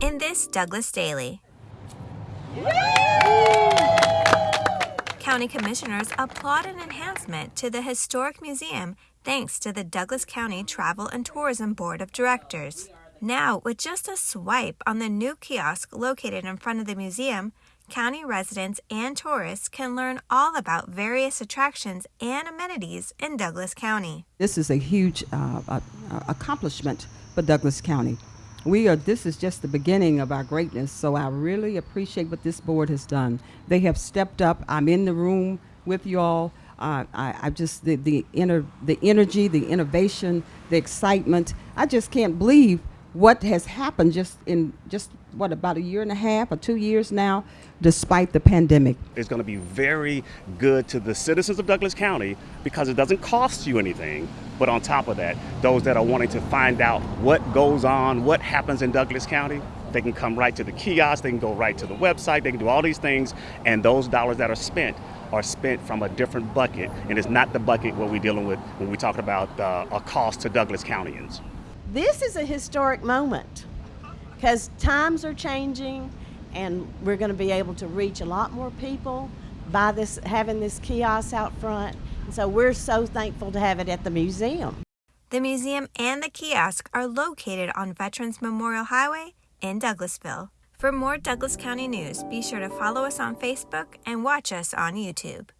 in this Douglas Daily. County Commissioners applaud an enhancement to the Historic Museum thanks to the Douglas County Travel and Tourism Board of Directors. Now, with just a swipe on the new kiosk located in front of the museum, county residents and tourists can learn all about various attractions and amenities in Douglas County. This is a huge uh, accomplishment for Douglas County. We are. This is just the beginning of our greatness. So I really appreciate what this board has done. They have stepped up. I'm in the room with you all. Uh, I, I just the the inner the energy, the innovation, the excitement. I just can't believe what has happened just in just what about a year and a half or two years now despite the pandemic it's going to be very good to the citizens of douglas county because it doesn't cost you anything but on top of that those that are wanting to find out what goes on what happens in douglas county they can come right to the kiosk they can go right to the website they can do all these things and those dollars that are spent are spent from a different bucket and it's not the bucket what we're dealing with when we talk about uh, a cost to douglas countyans. This is a historic moment because times are changing and we're going to be able to reach a lot more people by this having this kiosk out front so we're so thankful to have it at the museum. The museum and the kiosk are located on veterans memorial highway in douglasville. For more douglas county news be sure to follow us on facebook and watch us on youtube